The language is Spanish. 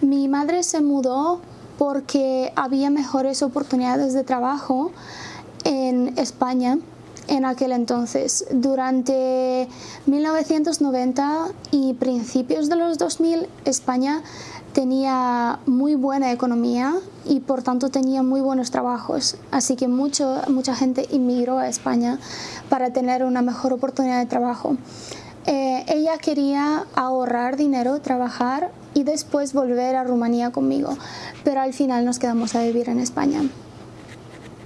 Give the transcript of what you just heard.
Mi madre se mudó porque había mejores oportunidades de trabajo en España en aquel entonces. Durante 1990 y principios de los 2000, España tenía muy buena economía y por tanto tenía muy buenos trabajos. Así que mucho, mucha gente inmigró a España para tener una mejor oportunidad de trabajo. Eh, ella quería ahorrar dinero, trabajar y después volver a Rumanía conmigo, pero al final nos quedamos a vivir en España.